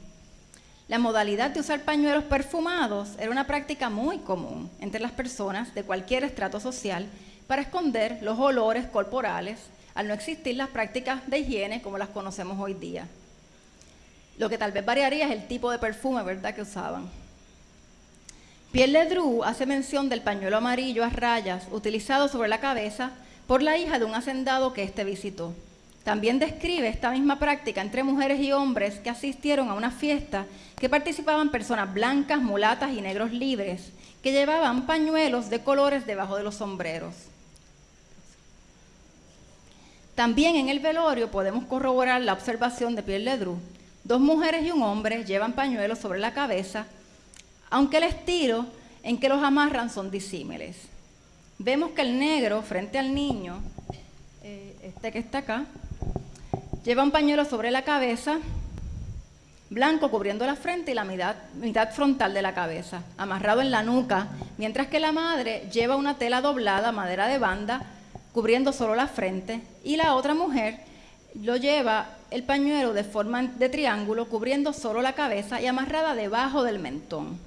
La modalidad de usar pañuelos perfumados era una práctica muy común entre las personas de cualquier estrato social para esconder los olores corporales al no existir las prácticas de higiene como las conocemos hoy día. Lo que tal vez variaría es el tipo de perfume, ¿verdad?, que usaban. Pierre Ledru hace mención del pañuelo amarillo a rayas utilizado sobre la cabeza por la hija de un hacendado que éste visitó. También describe esta misma práctica entre mujeres y hombres que asistieron a una fiesta que participaban personas blancas, mulatas y negros libres, que llevaban pañuelos de colores debajo de los sombreros. También en el velorio podemos corroborar la observación de Pierre Ledru. Dos mujeres y un hombre llevan pañuelos sobre la cabeza, aunque el estilo en que los amarran son disímiles. Vemos que el negro, frente al niño, eh, este que está acá, lleva un pañuelo sobre la cabeza, blanco cubriendo la frente y la mitad, mitad, frontal de la cabeza, amarrado en la nuca, mientras que la madre lleva una tela doblada, madera de banda, cubriendo solo la frente, y la otra mujer lo lleva el pañuelo de forma de triángulo, cubriendo solo la cabeza y amarrada debajo del mentón.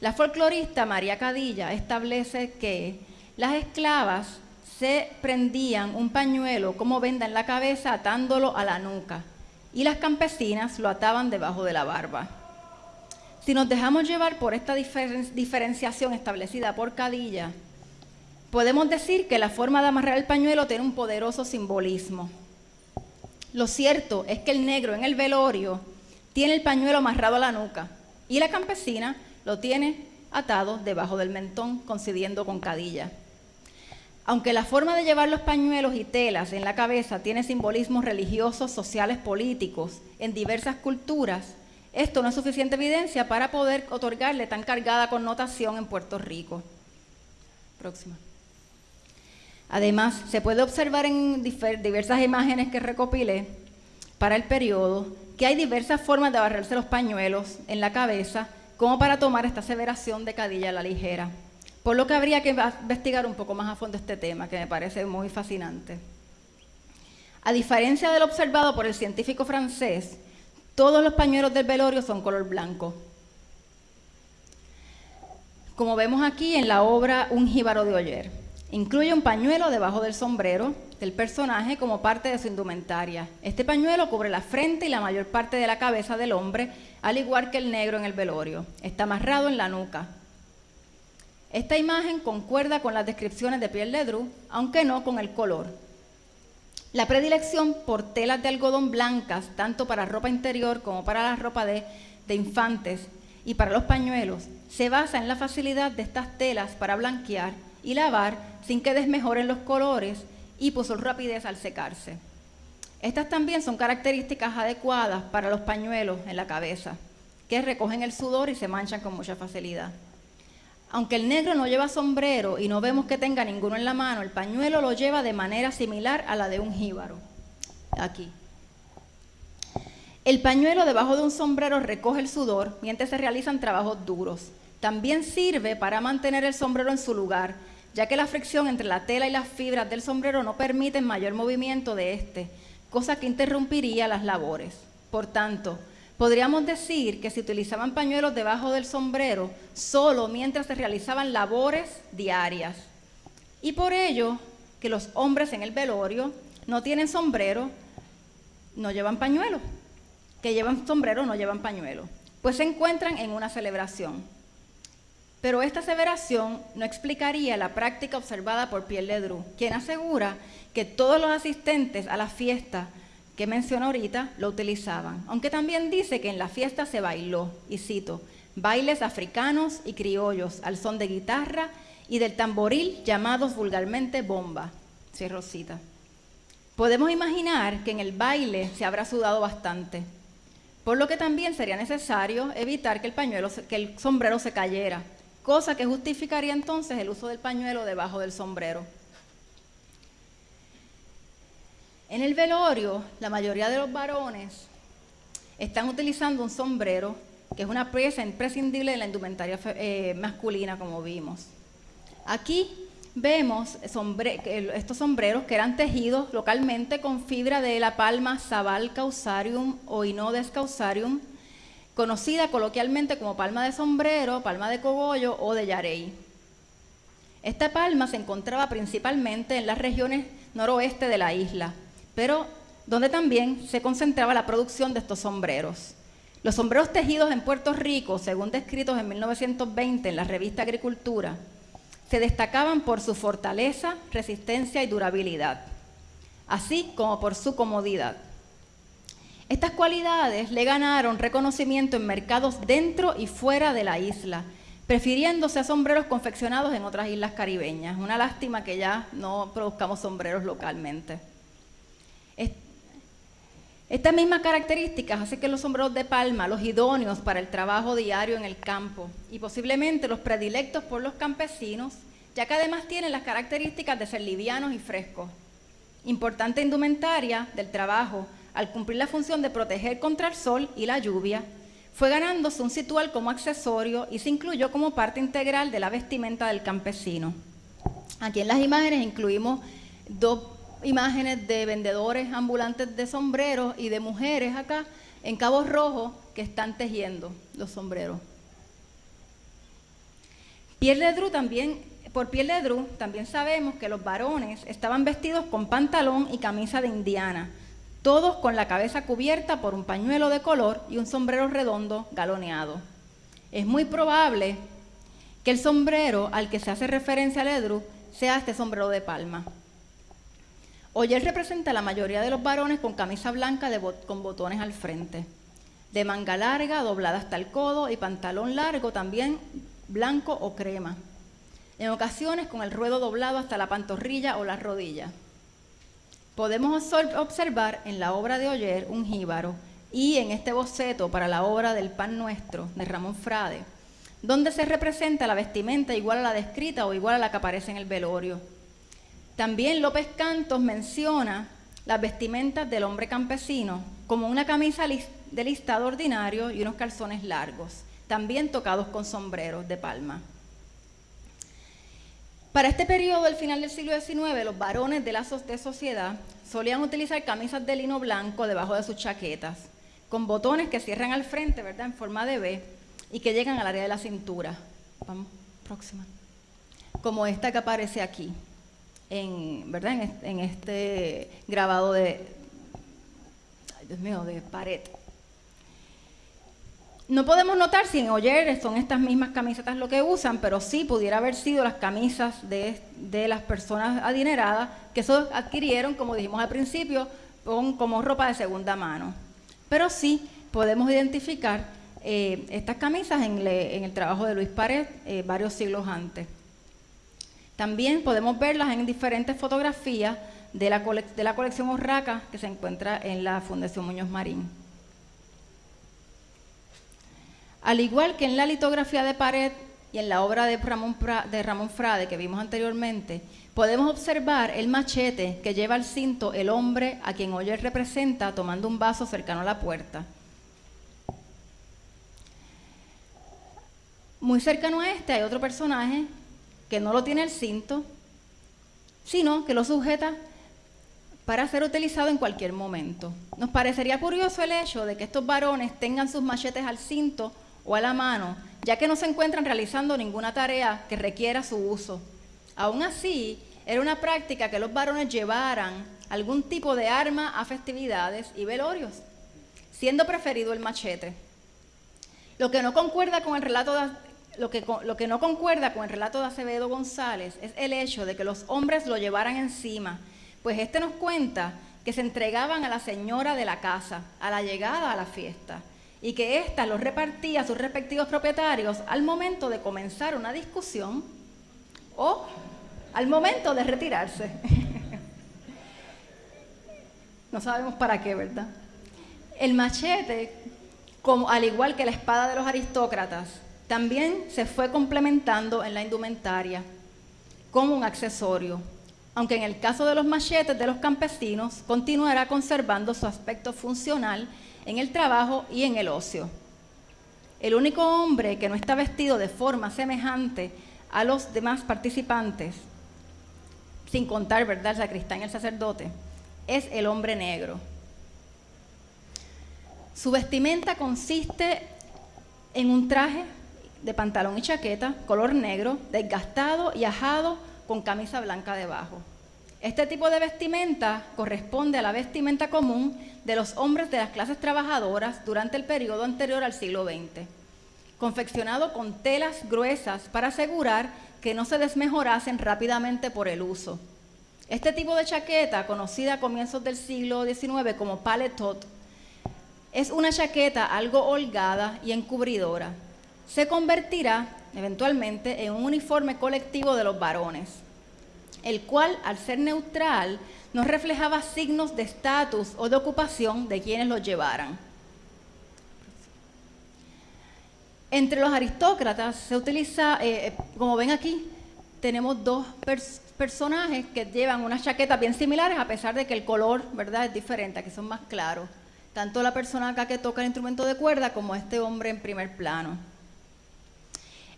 La folclorista María Cadilla establece que las esclavas se prendían un pañuelo como venda en la cabeza atándolo a la nuca y las campesinas lo ataban debajo de la barba. Si nos dejamos llevar por esta diferenciación establecida por Cadilla, podemos decir que la forma de amarrar el pañuelo tiene un poderoso simbolismo. Lo cierto es que el negro en el velorio tiene el pañuelo amarrado a la nuca y la campesina lo tiene atado debajo del mentón, coincidiendo con cadilla. Aunque la forma de llevar los pañuelos y telas en la cabeza tiene simbolismos religiosos, sociales, políticos en diversas culturas, esto no es suficiente evidencia para poder otorgarle tan cargada connotación en Puerto Rico. Próxima. Además, se puede observar en diversas imágenes que recopilé para el periodo que hay diversas formas de abarrarse los pañuelos en la cabeza como para tomar esta aseveración de Cadilla a la ligera. Por lo que habría que investigar un poco más a fondo este tema, que me parece muy fascinante. A diferencia de lo observado por el científico francés, todos los pañuelos del velorio son color blanco. Como vemos aquí en la obra Un jíbaro de Oyer. Incluye un pañuelo debajo del sombrero del personaje como parte de su indumentaria. Este pañuelo cubre la frente y la mayor parte de la cabeza del hombre, al igual que el negro en el velorio. Está amarrado en la nuca. Esta imagen concuerda con las descripciones de Pierre Ledru, aunque no con el color. La predilección por telas de algodón blancas, tanto para ropa interior como para la ropa de, de infantes y para los pañuelos, se basa en la facilidad de estas telas para blanquear y lavar sin que desmejoren los colores y por su rapidez al secarse. Estas también son características adecuadas para los pañuelos en la cabeza, que recogen el sudor y se manchan con mucha facilidad. Aunque el negro no lleva sombrero y no vemos que tenga ninguno en la mano, el pañuelo lo lleva de manera similar a la de un jíbaro. Aquí. El pañuelo debajo de un sombrero recoge el sudor mientras se realizan trabajos duros. También sirve para mantener el sombrero en su lugar ya que la fricción entre la tela y las fibras del sombrero no permite mayor movimiento de este, cosa que interrumpiría las labores. Por tanto, podríamos decir que se utilizaban pañuelos debajo del sombrero solo mientras se realizaban labores diarias. Y por ello, que los hombres en el velorio no tienen sombrero, no llevan pañuelo. Que llevan sombrero no llevan pañuelo. Pues se encuentran en una celebración. Pero esta aseveración no explicaría la práctica observada por Pierre Ledru, quien asegura que todos los asistentes a la fiesta que mencionó ahorita lo utilizaban, aunque también dice que en la fiesta se bailó, y cito, bailes africanos y criollos al son de guitarra y del tamboril llamados vulgarmente bomba, cierro cita. Podemos imaginar que en el baile se habrá sudado bastante, por lo que también sería necesario evitar que el pañuelo, que el sombrero se cayera, cosa que justificaría entonces el uso del pañuelo debajo del sombrero. En el velorio, la mayoría de los varones están utilizando un sombrero, que es una pieza imprescindible de la indumentaria eh, masculina, como vimos. Aquí vemos estos sombreros que eran tejidos localmente con fibra de la palma Sabal causarium o Inodes causarium, conocida coloquialmente como palma de sombrero, palma de cogollo o de yarey. Esta palma se encontraba principalmente en las regiones noroeste de la isla, pero donde también se concentraba la producción de estos sombreros. Los sombreros tejidos en Puerto Rico, según descritos en 1920 en la revista Agricultura, se destacaban por su fortaleza, resistencia y durabilidad, así como por su comodidad. Estas cualidades le ganaron reconocimiento en mercados dentro y fuera de la isla, prefiriéndose a sombreros confeccionados en otras islas caribeñas. Una lástima que ya no produzcamos sombreros localmente. Estas mismas características hacen que los sombreros de palma, los idóneos para el trabajo diario en el campo y posiblemente los predilectos por los campesinos, ya que además tienen las características de ser livianos y frescos. Importante indumentaria del trabajo al cumplir la función de proteger contra el sol y la lluvia, fue ganándose un situal como accesorio y se incluyó como parte integral de la vestimenta del campesino. Aquí en las imágenes incluimos dos imágenes de vendedores ambulantes de sombreros y de mujeres acá en Cabo Rojo que están tejiendo los sombreros. Piel de Dru también, por Dru también sabemos que los varones estaban vestidos con pantalón y camisa de indiana, todos con la cabeza cubierta por un pañuelo de color y un sombrero redondo galoneado. Es muy probable que el sombrero al que se hace referencia al Edru sea este sombrero de palma. Hoy él representa a la mayoría de los varones con camisa blanca con botones al frente, de manga larga, doblada hasta el codo y pantalón largo también blanco o crema. En ocasiones con el ruedo doblado hasta la pantorrilla o la rodilla podemos observar en la obra de Oyer un jíbaro y en este boceto para la obra del Pan Nuestro de Ramón Frade, donde se representa la vestimenta igual a la descrita o igual a la que aparece en el velorio. También López Cantos menciona las vestimentas del hombre campesino como una camisa de listado ordinario y unos calzones largos. también tocados con sombreros de palma. Para este periodo del final del siglo XIX, los varones de la de sociedad solían utilizar camisas de lino blanco debajo de sus chaquetas, con botones que cierran al frente, ¿verdad?, en forma de V y que llegan al área de la cintura. Vamos, próxima. Como esta que aparece aquí, en, ¿verdad?, en este grabado de, Dios mío, de pared. No podemos notar si en Oyer son estas mismas camisetas lo que usan, pero sí pudiera haber sido las camisas de, las personas adineradas que eso adquirieron, como dijimos al principio, como ropa de segunda mano. Pero sí podemos identificar eh, estas camisas en, el trabajo de Luis Pared eh, varios siglos antes. También podemos verlas en diferentes fotografías de la, de la colección Orraca que se encuentra en la Fundación Muñoz Marín. Al igual que en la litografía de pared y en la obra de Ramón, de Ramón Frade que vimos anteriormente, podemos observar el machete que lleva al cinto el hombre a quien Oyer representa tomando un vaso cercano a la puerta. Muy cercano a este hay otro personaje que no lo tiene el cinto, sino que lo sujeta para ser utilizado en cualquier momento. Nos parecería curioso el hecho de que estos varones tengan sus machetes al cinto o a la mano, ya que no se encuentran realizando ninguna tarea que requiera su uso. Aún así, era una práctica que los varones llevaran algún tipo de arma a festividades y velorios, siendo preferido el machete. Lo que no concuerda con el relato de, lo que, lo que no concuerda con el relato de Acevedo González es el hecho de que los hombres lo llevaran encima, pues este nos cuenta que se entregaban a la señora de la casa a la llegada a la fiesta y que ésta los repartía a sus respectivos propietarios al momento de comenzar una discusión o al momento de retirarse. [LAUGHS] no sabemos para qué, ¿verdad? El machete, como, al igual que la espada de los aristócratas, también se fue complementando en la indumentaria como un accesorio, aunque en el caso de los machetes de los campesinos continuará conservando su aspecto funcional en el trabajo y en el ocio. El único hombre que no está vestido de forma semejante a los demás participantes, sin contar, ¿verdad?, el sacristán y el sacerdote, es el hombre negro. Su vestimenta consiste en un traje de pantalón y chaqueta, color negro, desgastado y ajado, con camisa blanca debajo. Este tipo de vestimenta corresponde a la vestimenta común de los hombres de las clases trabajadoras durante el periodo anterior al siglo XX, confeccionado con telas gruesas para asegurar que no se desmejorasen rápidamente por el uso. Este tipo de chaqueta, conocida a comienzos del siglo XIX como paletot, es una chaqueta algo holgada y encubridora. Se convertirá eventualmente en un uniforme colectivo de los varones, el cual, al ser neutral, no reflejaba signos de estatus o de ocupación de quienes lo llevaran. Entre los aristócratas se utiliza, eh, eh, como ven aquí, tenemos dos personajes que llevan unas chaquetas bien similares a pesar de que el color, ¿verdad?, es diferente, que son más claros. Tanto la persona acá que toca el instrumento de cuerda como este hombre en primer plano.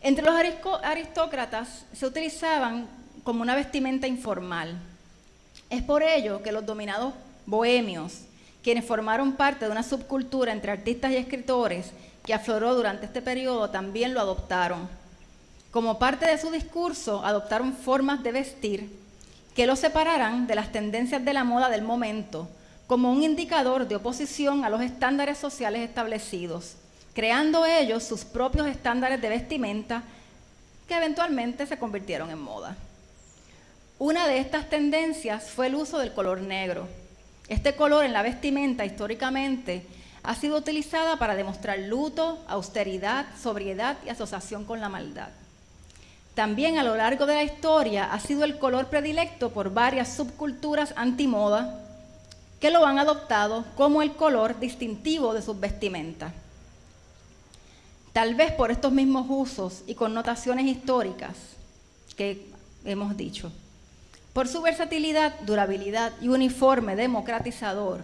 Entre los aristócratas se utilizaban como una vestimenta informal. Es por ello que los dominados bohemios, quienes formaron parte de una subcultura entre artistas y escritores que afloró durante este periodo, también lo adoptaron. Como parte de su discurso, adoptaron formas de vestir que los separaran de las tendencias de la moda del momento, como un indicador de oposición a los estándares sociales establecidos, creando ellos sus propios estándares de vestimenta que eventualmente se convirtieron en moda. Una de estas tendencias fue el uso del color negro. Este color en la vestimenta históricamente ha sido utilizada para demostrar luto, austeridad, sobriedad y asociación con la maldad. También a lo largo de la historia ha sido el color predilecto por varias subculturas antimoda que lo han adoptado como el color distintivo de sus vestimentas. Tal vez por estos mismos usos y connotaciones históricas que hemos dicho. Por su versatilidad, durabilidad y uniforme democratizador,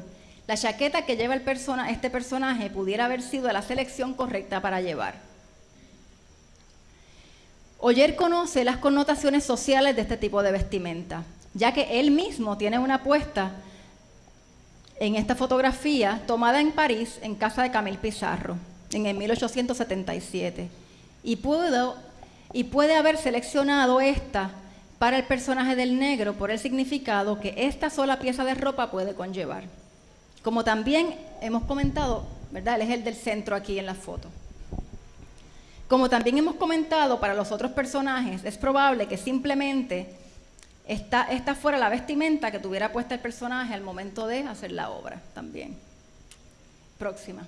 la chaqueta que lleva el este personaje pudiera haber sido la selección correcta para llevar. Oyer conoce las connotaciones sociales de este tipo de vestimenta, ya que él mismo tiene una puesta en esta fotografía tomada en París en casa de Camille Pizarro en el 1877 y, pudo, y puede haber seleccionado esta para el personaje del negro por el significado que esta sola pieza de ropa puede conllevar. Como también hemos comentado, ¿verdad? Él es el del centro aquí en la foto. Como también hemos comentado para los otros personajes, es probable que simplemente esta, esta fuera la vestimenta que tuviera puesta el personaje al momento de hacer la obra también. Próxima.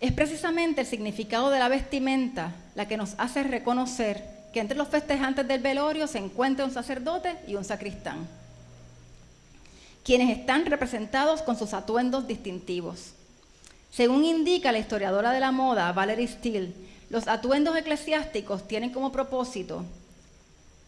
Es precisamente el significado de la vestimenta la que nos hace reconocer que entre los festejantes del velorio se encuentra un sacerdote y un sacristán, quienes están representados con sus atuendos distintivos. Según indica la historiadora de la moda Valerie Steele, los atuendos eclesiásticos tienen como propósito,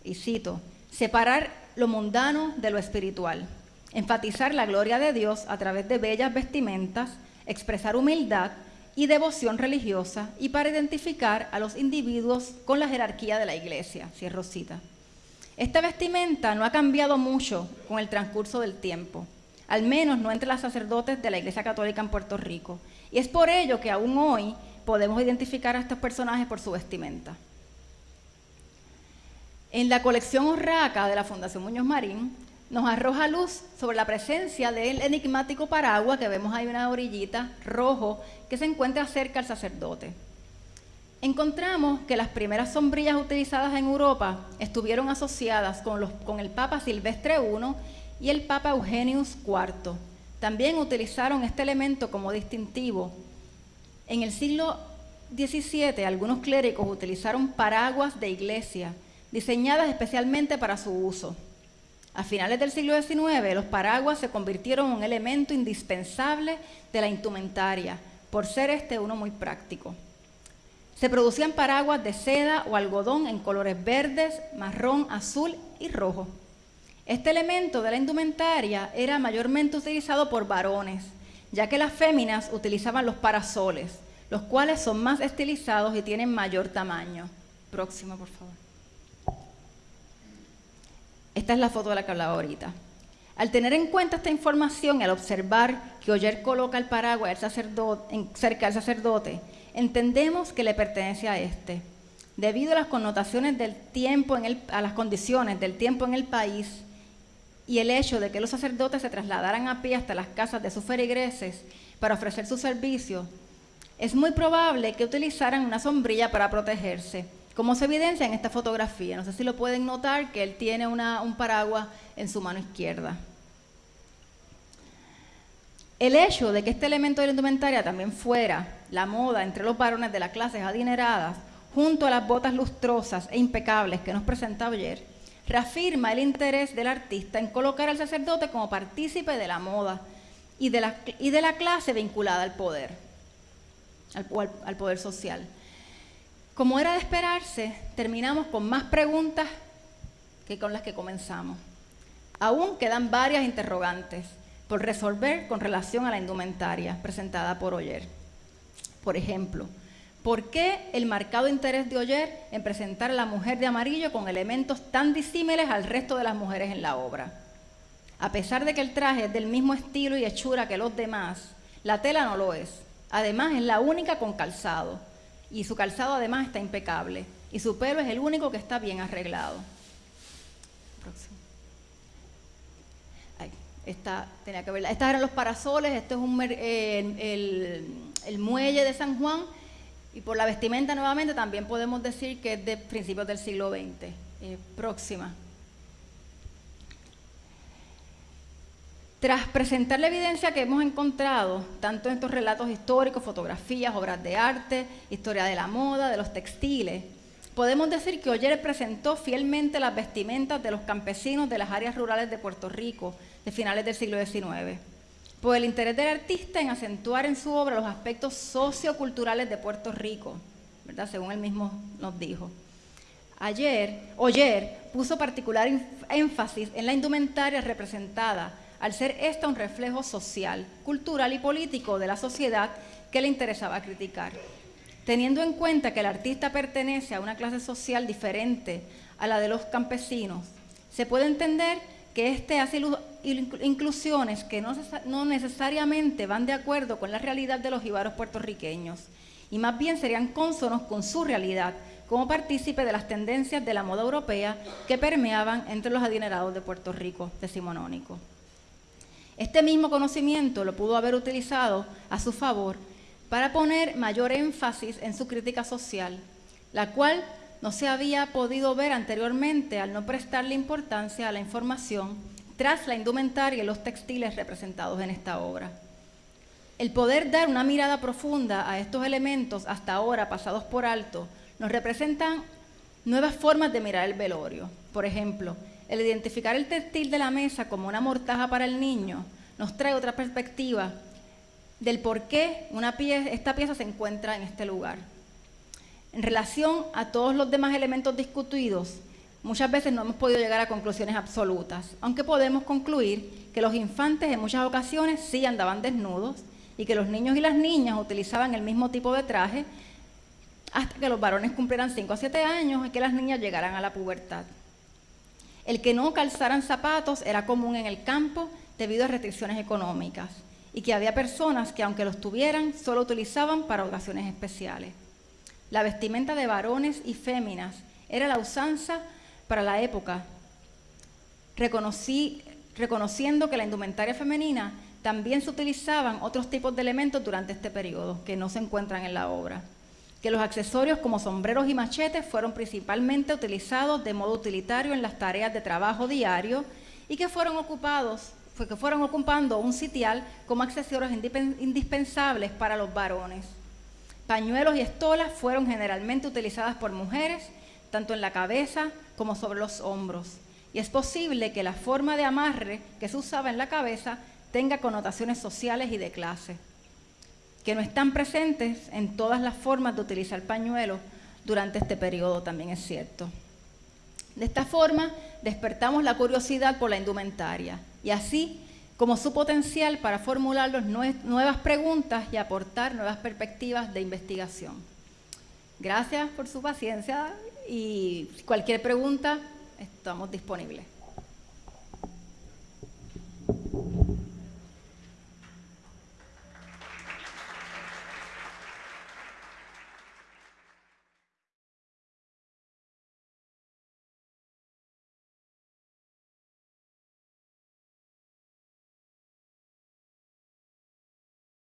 y cito, separar lo mundano de lo espiritual, enfatizar la gloria de Dios a través de bellas vestimentas, expresar humildad, y devoción religiosa y para identificar a los individuos con la jerarquía de la iglesia, cierro cita. Esta vestimenta no ha cambiado mucho con el transcurso del tiempo, al menos no entre los sacerdotes de la Iglesia Católica en Puerto Rico, y es por ello que aún hoy podemos identificar a estos personajes por su vestimenta. En la colección Urraca de la Fundación Muñoz Marín nos arroja luz sobre la presencia del enigmático paraguas que vemos ahí una orillita rojo que se encuentra cerca al sacerdote. Encontramos que las primeras sombrillas utilizadas en Europa estuvieron asociadas con, con el Papa Silvestre I y el Papa Eugenius IV. También utilizaron este elemento como distintivo. En el siglo XVII algunos clérigos utilizaron paraguas de iglesia diseñadas especialmente para su uso. A finales del siglo XIX, los paraguas se convirtieron en un elemento indispensable de la indumentaria, por ser este uno muy práctico. Se producían paraguas de seda o algodón en colores verdes, marrón, azul y rojo. Este elemento de la indumentaria era mayormente utilizado por varones, ya que las féminas utilizaban los parasoles, los cuales son más estilizados y tienen mayor tamaño. Próxima, por favor. Esta es la foto de la que hablaba ahorita. Al tener en cuenta esta información y al observar que Oyer coloca el paraguas cerca del sacerdote, entendemos que le pertenece a este. Debido a las connotaciones del tiempo, en a las condiciones del tiempo en el país y el hecho de que los sacerdotes se trasladaran a pie hasta las casas de sus feligreses para ofrecer su servicio, es muy probable que utilizaran una sombrilla para protegerse como se evidencia en esta fotografía. No sé si lo pueden notar que él tiene un paraguas en su mano izquierda. El hecho de que este elemento de la indumentaria también fuera la moda entre los varones de las clases adineradas, junto a las botas lustrosas e impecables que nos presentaba ayer, reafirma el interés del artista en colocar al sacerdote como partícipe de la moda y de la, y de la clase vinculada al poder, al poder social. Como era de esperarse, terminamos con más preguntas que con las que comenzamos. Aún quedan varias interrogantes por resolver con relación a la indumentaria presentada por Oyer. Por ejemplo, ¿por qué el marcado interés de Oyer en presentar a la mujer de amarillo con elementos tan disímiles al resto de las mujeres en la obra? A pesar de que el traje es del mismo estilo y hechura que los demás, la tela no lo es. Además, es la única con calzado y su calzado además está impecable y su pelo es el único que está bien arreglado. esta, tenía que verla. Estos eran los parasoles, este es un, eh, el, muelle de San Juan y por la vestimenta nuevamente también podemos decir que es de principios del siglo XX. Eh, próxima. Tras presentar la evidencia que hemos encontrado, tanto en estos relatos históricos, fotografías, obras de arte, historia de la moda, de los textiles, podemos decir que Oyer presentó fielmente las vestimentas de los campesinos de las áreas rurales de Puerto Rico de finales del siglo XIX, por el interés del artista en acentuar en su obra los aspectos socioculturales de Puerto Rico, ¿verdad? según él mismo nos dijo. Ayer, Oyer puso particular énfasis en la indumentaria representada al ser esta un reflejo social, cultural y político de la sociedad que le interesaba criticar. Teniendo en cuenta que el artista pertenece a una clase social diferente a la de los campesinos, se puede entender que éste hace inclusiones que no necesariamente van de acuerdo con la realidad de los jibaros puertorriqueños y más bien serían cónsonos con su realidad como partícipe de las tendencias de la moda europea que permeaban entre los adinerados de Puerto Rico decimonónico. Este mismo conocimiento lo pudo haber utilizado a su favor para poner mayor énfasis en su crítica social, la cual no se había podido ver anteriormente al no prestarle importancia a la información tras la indumentaria y los textiles representados en esta obra. El poder dar una mirada profunda a estos elementos hasta ahora pasados por alto nos representan nuevas formas de mirar el velorio. Por ejemplo, el identificar el textil de la mesa como una mortaja para el niño nos trae otra perspectiva del por qué una esta pieza se encuentra en este lugar. En relación a todos los demás elementos discutidos, muchas veces no hemos podido llegar a conclusiones absolutas, aunque podemos concluir que los infantes en muchas ocasiones sí andaban desnudos y que los niños y las niñas utilizaban el mismo tipo de traje hasta que los varones cumplieran 5 a 7 años y que las niñas llegaran a la pubertad. El que no calzaran zapatos era común en el campo debido a restricciones económicas y que había personas que aunque los tuvieran, solo utilizaban para ocasiones especiales. La vestimenta de varones y féminas era la usanza para la época, reconociendo que la indumentaria femenina también se utilizaban otros tipos de elementos durante este periodo que no se encuentran en la obra. Que los accesorios como sombreros y machetes fueron principalmente utilizados de modo utilitario en las tareas de trabajo diario y que fueron ocupados que fueron ocupando un sitial como accesorios indispensables para los varones. Pañuelos y estolas fueron generalmente utilizadas por mujeres, tanto en la cabeza como sobre los hombros. Y es posible que la forma de amarre que se usaba en la cabeza tenga connotaciones sociales y de clase, que no están presentes en todas las formas de utilizar pañuelos durante este periodo, también es cierto. De esta forma, despertamos la curiosidad por la indumentaria y así como su potencial para formular nuevas preguntas y aportar nuevas perspectivas de investigación. Gracias por su paciencia y cualquier pregunta, estamos disponibles.